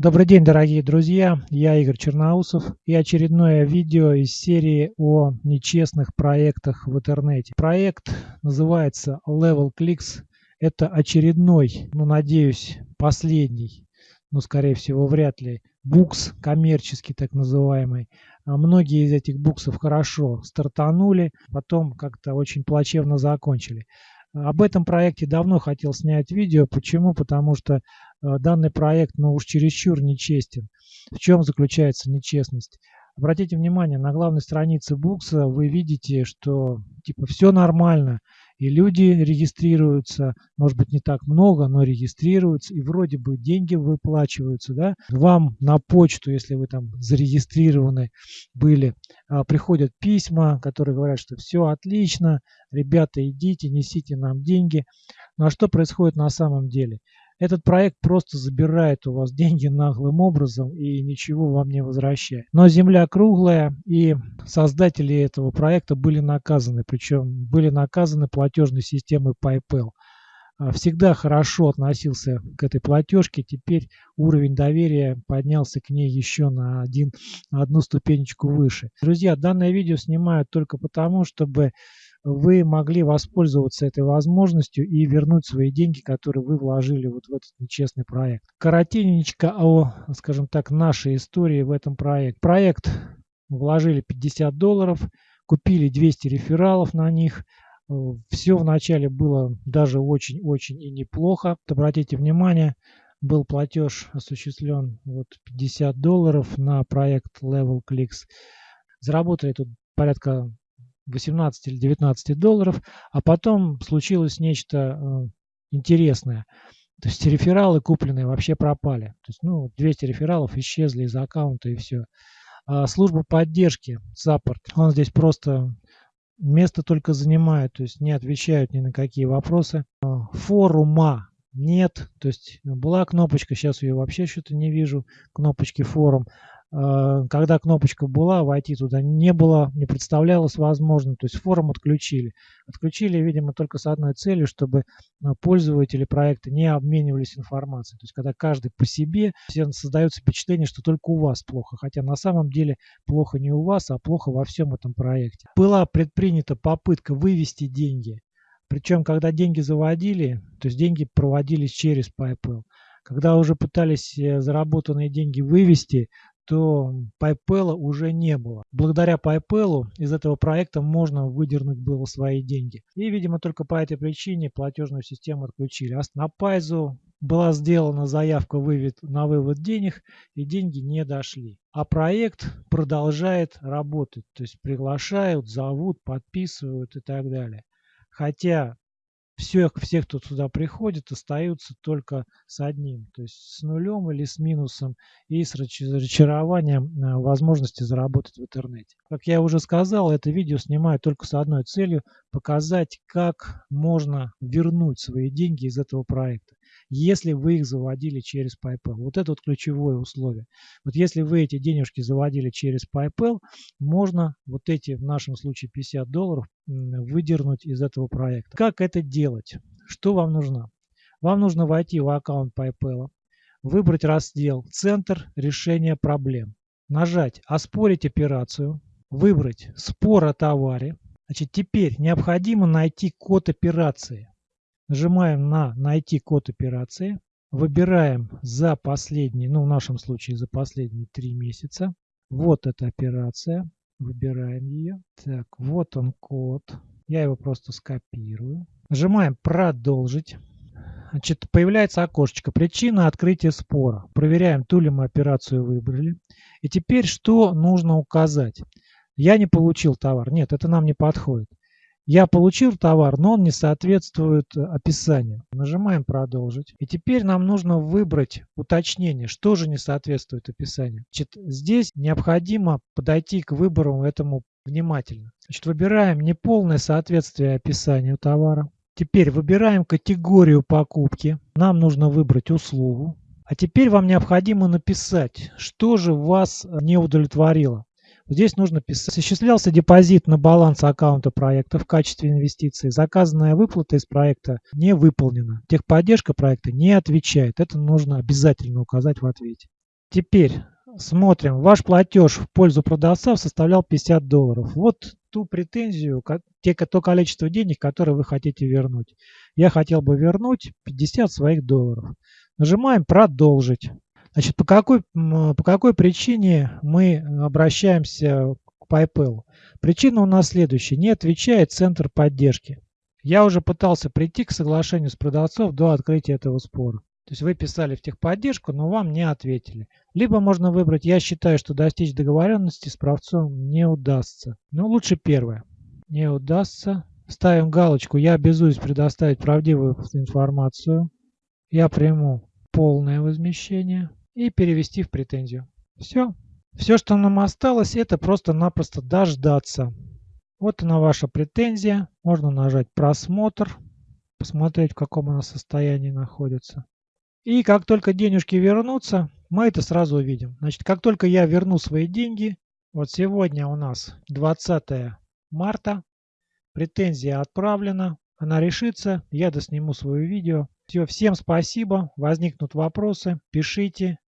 Добрый день, дорогие друзья! Я Игорь Черноусов и очередное видео из серии о нечестных проектах в интернете. Проект называется Level Clicks. Это очередной, ну, надеюсь, последний, но, скорее всего, вряд ли, букс коммерческий так называемый. А многие из этих буксов хорошо стартанули, потом как-то очень плачевно закончили. Об этом проекте давно хотел снять видео. Почему? Потому что данный проект, ну уж чересчур нечестен. В чем заключается нечестность? Обратите внимание, на главной странице Букса вы видите, что типа все нормально, и люди регистрируются, может быть не так много, но регистрируются, и вроде бы деньги выплачиваются, да, вам на почту, если вы там зарегистрированы были, а, приходят письма, которые говорят, что все отлично, ребята идите, несите нам деньги. Ну а что происходит на самом деле? Этот проект просто забирает у вас деньги наглым образом и ничего вам не возвращает. Но земля круглая и создатели этого проекта были наказаны, причем были наказаны платежной системой PayPal. А, всегда хорошо относился к этой платежке, теперь уровень доверия поднялся к ней еще на, один, на одну ступенечку выше. Друзья, данное видео снимаю только потому, чтобы вы могли воспользоваться этой возможностью и вернуть свои деньги, которые вы вложили вот в этот нечестный проект. Коротенечко о, скажем так, нашей истории в этом проекте. Проект вложили 50 долларов, купили 200 рефералов на них. Все вначале было даже очень-очень и неплохо. Обратите внимание, был платеж осуществлен вот 50 долларов на проект Level Clicks. Заработали тут порядка 18 или 19 долларов, а потом случилось нечто э, интересное. То есть рефералы купленные вообще пропали. То есть, ну, 200 рефералов исчезли из аккаунта и все. А служба поддержки, саппорт, он здесь просто место только занимает, то есть не отвечают ни на какие вопросы. А, форума нет, то есть была кнопочка, сейчас ее вообще что-то не вижу, кнопочки форум. Э, когда кнопочка была, войти туда не было, не представлялось возможным, то есть форум отключили. Отключили, видимо, только с одной целью, чтобы э, пользователи проекта не обменивались информацией. То есть когда каждый по себе, всем создается впечатление, что только у вас плохо, хотя на самом деле плохо не у вас, а плохо во всем этом проекте. Была предпринята попытка вывести деньги, причем когда деньги заводили, то есть деньги проводились через PayPal. Когда уже пытались э, заработанные деньги вывести, то PayPal уже не было. Благодаря PayPal из этого проекта можно выдернуть было свои деньги. И, видимо, только по этой причине платежную систему отключили. А на Пайзу была сделана заявка вывод, на вывод денег, и деньги не дошли. А проект продолжает работать, то есть приглашают, зовут, подписывают и так далее. Хотя все, все, кто туда приходит, остаются только с одним, то есть с нулем или с минусом и с разочарованием э, возможности заработать в интернете. Как я уже сказал, это видео снимаю только с одной целью – показать, как можно вернуть свои деньги из этого проекта если вы их заводили через PayPal. Вот это вот ключевое условие. Вот если вы эти денежки заводили через PayPal, можно вот эти, в нашем случае 50 долларов, выдернуть из этого проекта. Как это делать? Что вам нужно? Вам нужно войти в аккаунт PayPal, выбрать раздел «Центр решения проблем», нажать «Оспорить операцию», выбрать «Спор о товаре». Значит, теперь необходимо найти код операции. Нажимаем на «Найти код операции». Выбираем за последние, ну в нашем случае за последние три месяца. Вот эта операция. Выбираем ее. Так, вот он код. Я его просто скопирую. Нажимаем «Продолжить». Значит, появляется окошечко «Причина открытия спора». Проверяем, ту ли мы операцию выбрали. И теперь что нужно указать? Я не получил товар. Нет, это нам не подходит. Я получил товар, но он не соответствует э, описанию. Нажимаем «Продолжить». И теперь нам нужно выбрать уточнение, что же не соответствует описанию. Значит, здесь необходимо подойти к выбору этому внимательно. Значит, выбираем неполное соответствие описанию товара. Теперь выбираем категорию покупки. Нам нужно выбрать услугу. А теперь вам необходимо написать, что же вас не удовлетворило. Здесь нужно писать. Осуществлялся депозит на баланс аккаунта проекта в качестве инвестиции. Заказанная выплата из проекта не выполнена. Техподдержка проекта не отвечает. Это нужно обязательно указать в ответе. Теперь смотрим. Ваш платеж в пользу продавца составлял 50 долларов. Вот ту претензию, те, то количество денег, которые вы хотите вернуть. Я хотел бы вернуть 50 своих долларов. Нажимаем «Продолжить». Значит, по какой, по какой причине мы обращаемся к PayPal? Причина у нас следующая. Не отвечает центр поддержки. Я уже пытался прийти к соглашению с продавцом до открытия этого спора. То есть вы писали в техподдержку, но вам не ответили. Либо можно выбрать, я считаю, что достичь договоренности с правцом не удастся. Но ну, лучше первое. Не удастся. Ставим галочку, я обязуюсь предоставить правдивую информацию. Я приму полное возмещение и перевести в претензию. Все. Все, что нам осталось, это просто-напросто дождаться. Вот она ваша претензия. Можно нажать просмотр, посмотреть, в каком она состоянии находится. И как только денежки вернутся, мы это сразу увидим. Значит, как только я верну свои деньги, вот сегодня у нас 20 марта, претензия отправлена, она решится, я досниму свое видео. Все, всем спасибо, возникнут вопросы, пишите,